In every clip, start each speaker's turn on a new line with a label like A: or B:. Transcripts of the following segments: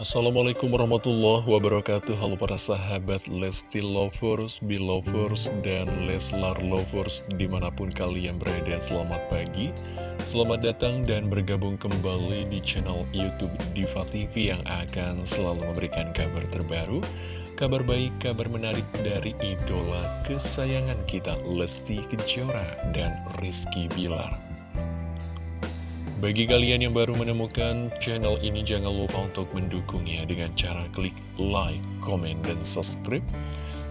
A: Assalamualaikum warahmatullahi wabarakatuh. Halo para sahabat Lesti Lovers, Belovers, dan Leslar Lovers Di mana pun kalian berada, selamat pagi. Selamat datang dan bergabung kembali di channel Youtube Diva TV Yang akan selalu memberikan kabar terbaru Kabar baik, kabar menarik dari idola kesayangan kita Lesti Kejora dan Rizky Bilar bagi kalian yang baru menemukan channel ini, jangan lupa untuk mendukungnya dengan cara klik like, comment, dan subscribe.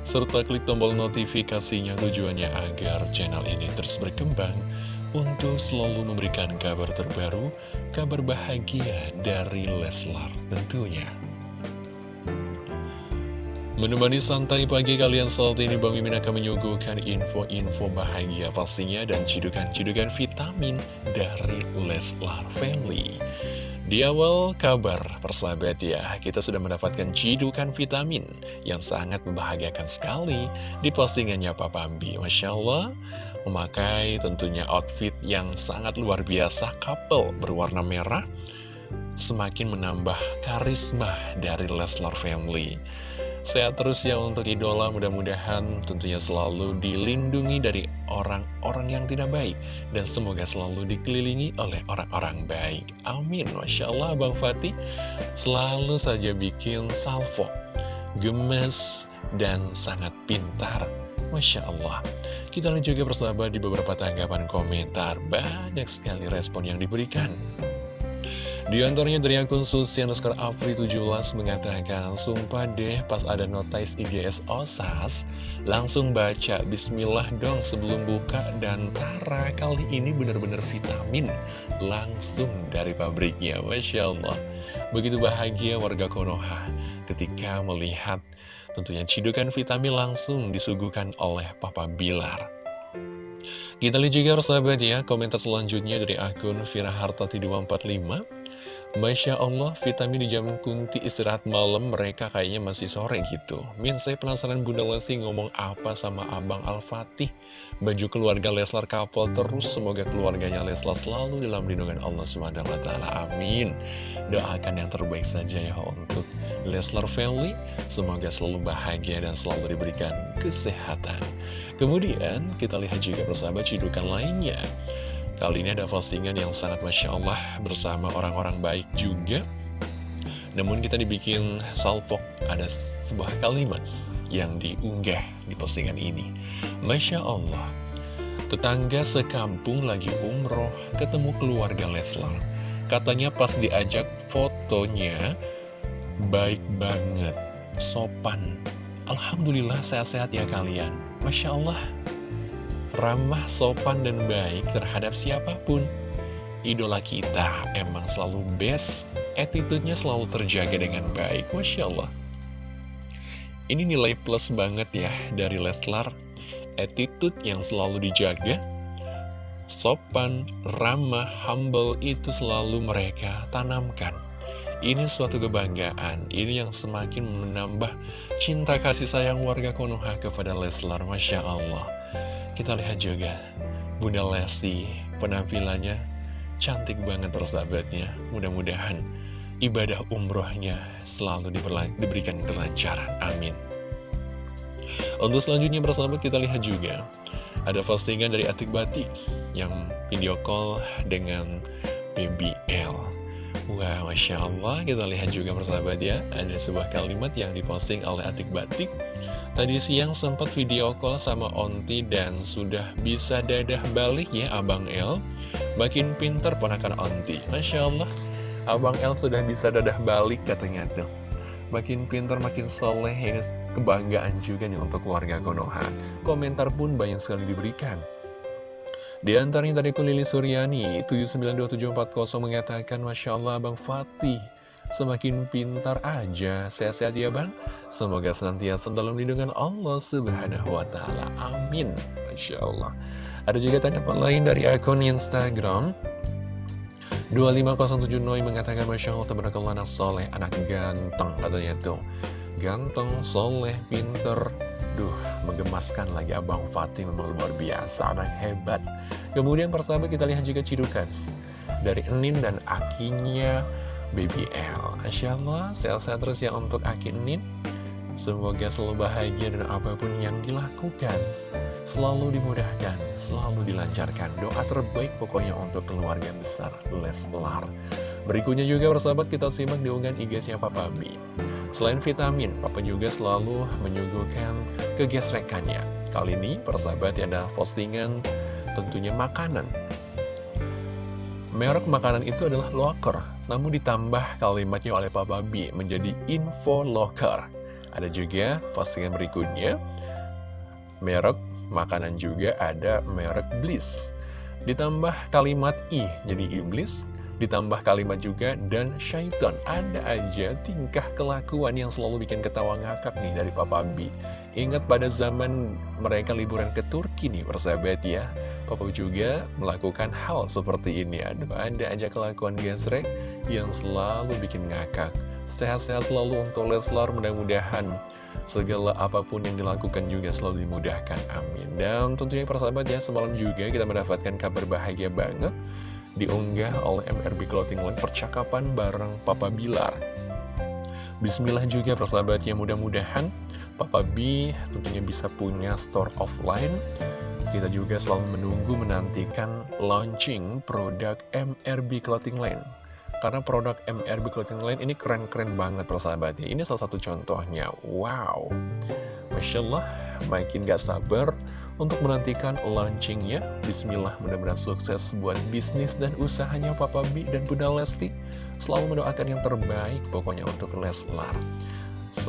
A: Serta klik tombol notifikasinya tujuannya agar channel ini terus berkembang untuk selalu memberikan kabar terbaru, kabar bahagia dari Leslar tentunya. Menemani santai pagi kalian saat ini Bang Mimin akan menyuguhkan info-info bahagia pastinya dan cidukan-cidukan vitamin dari Leslar Family. Di awal kabar persahabat ya, kita sudah mendapatkan cidukan vitamin yang sangat membahagiakan sekali di postingannya Papa Bambi. Masya Allah, memakai tentunya outfit yang sangat luar biasa, couple berwarna merah, semakin menambah karisma dari Leslar Family. Sehat terus ya untuk idola, mudah-mudahan tentunya selalu dilindungi dari orang-orang yang tidak baik. Dan semoga selalu dikelilingi oleh orang-orang baik. Amin. Masya Allah Bang Fatih selalu saja bikin salvo. Gemes dan sangat pintar. Masya Allah. Kita lihat juga persahabat di beberapa tanggapan komentar. Banyak sekali respon yang diberikan. Di antaranya dari akun Susi Oscar Afri 17 mengatakan, Sumpah deh pas ada notice IGS OSAS, langsung baca Bismillah dong sebelum buka dan Tara kali ini benar-benar vitamin langsung dari pabriknya. Masya Allah, begitu bahagia warga Konoha ketika melihat tentunya cidukan vitamin langsung disuguhkan oleh Papa Bilar. Kita lihat juga persahabat ya, komentar selanjutnya dari akun Vira Hartati 245 Masya Allah, vitamin di jam kunti istirahat malam mereka kayaknya masih sore gitu. Min, saya penasaran Bunda Lesti ngomong apa sama Abang Al-Fatih. Baju keluarga Leslar kapal terus, semoga keluarganya Leslar selalu dalam lindungan Allah SWT. Amin. Doakan yang terbaik saja ya untuk Leslar family. Semoga selalu bahagia dan selalu diberikan kesehatan. Kemudian kita lihat juga persahabat cidukan lainnya. Kali ini ada postingan yang sangat Masya Allah bersama orang-orang baik juga. Namun kita dibikin salvo, ada sebuah kalimat yang diunggah di postingan ini. Masya Allah, tetangga sekampung lagi umroh ketemu keluarga Leslar. Katanya pas diajak fotonya, baik banget, sopan. Alhamdulillah sehat-sehat ya kalian. Masya Allah ramah, sopan, dan baik terhadap siapa pun. Idola kita emang selalu best, attitude-nya selalu terjaga dengan baik, Masya Allah. Ini nilai plus banget ya dari Leslar, attitude yang selalu dijaga, sopan, ramah, humble itu selalu mereka tanamkan. Ini suatu kebanggaan, ini yang semakin menambah cinta kasih sayang warga Konoha kepada Leslar, Masya Allah. Kita lihat juga Bunda Lesti penampilannya cantik banget persahabatnya. Mudah-mudahan ibadah umrohnya selalu diberikan kelancaran Amin. Untuk selanjutnya persahabat kita lihat juga Ada postingan dari Atik Batik Yang video call dengan BBL Wah, Masya Allah, kita lihat juga persahabat ya. Ada sebuah kalimat yang diposting oleh Atik Batik Tadi siang sempat video call sama Onti dan sudah bisa dadah balik ya Abang El. Makin pinter ponakan Onti. Masya Allah, Abang El sudah bisa dadah balik katanya tuh. Makin pinter, makin soleh, ini kebanggaan juga nih untuk keluarga Konoha. Komentar pun banyak sekali diberikan. Di antaranya tadi Lili Suryani, 792740 mengatakan, Masya Allah Abang Fatih, semakin pintar aja. Sehat-sehat ya bang. Semoga senantiasa dalam lindungan Allah subhanahu wa ta'ala. Amin. Masya Allah. Ada juga tanggapan lain dari akun Instagram. 2507 Noi mengatakan Masya Allah tabarakallah anak soleh, anak ganteng katanya tuh. Ganteng, soleh, pinter. Duh, menggemaskan lagi Abang Fatih memang luar biasa, anak hebat. Kemudian persahabat kita lihat juga cidukan. Dari Enin dan Akinya Baby L. Masya Allah, sehat-sehat terus ya untuk Akinin Semoga selalu bahagia dan apa pun yang dilakukan Selalu dimudahkan, selalu dilancarkan. Doa terbaik pokoknya untuk keluarga besar Leslar. Berikutnya juga persahabat kita simak di unggahan IG-nya Papa B Selain vitamin, Papa juga selalu menyuguhkan kegesrekannya. Kali ini persahabat ada postingan tentunya makanan Merek makanan itu adalah locker, namun ditambah kalimatnya oleh Papa B menjadi info locker. Ada juga postingan berikutnya, merek makanan juga ada merek Bliss. Ditambah kalimat I, jadi iblis, ditambah kalimat juga dan syaitan. Ada aja tingkah kelakuan yang selalu bikin ketawa ngakak nih dari Papa B. Ingat pada zaman mereka liburan ke Turki nih, persahabat ya. Papa juga melakukan hal seperti ini. Aduh, ada aja kelakuan gesrek yang selalu bikin ngakak. Sehat-sehat selalu untuk Leslar, mudah-mudahan segala apa pun yang dilakukan juga selalu dimudahkan. Amin. Dan tentunya persahabat ya, semalam juga kita mendapatkan kabar bahagia banget diunggah oleh MRB Clothing Line percakapan bareng Papa Bilar. Bismillah juga persahabatnya mudah-mudahan Papa B tentunya bisa punya store offline kita juga selalu menunggu menantikan launching produk MRB Clothing Line. Karena produk MRB Clothing Line ini keren-keren banget persahabatnya. Ini salah satu contohnya. Wow. Masya Allah, makin gak sabar untuk menantikan launchingnya. Bismillah, mudah-mudahan sukses buat bisnis dan usahanya Papa B dan Bunda Lesti. Selalu mendoakan yang terbaik pokoknya untuk Leslar.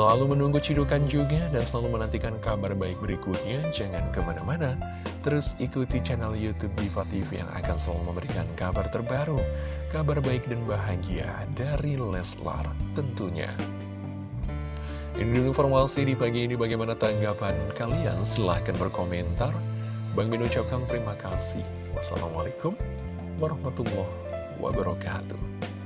A: Selalu menunggu cidukan juga dan selalu menantikan kabar baik berikutnya. Jangan ke mana-mana, terus ikuti channel Youtube Diva TV yang akan selalu memberikan kabar terbaru, kabar baik dan bahagia dari Leslar tentunya. Ini dulu informasi di pagi ini bagaimana tanggapan kalian? Silahkan berkomentar. Bang Min ucapkan terima kasih. Wassalamualaikum warahmatullahi wabarakatuh.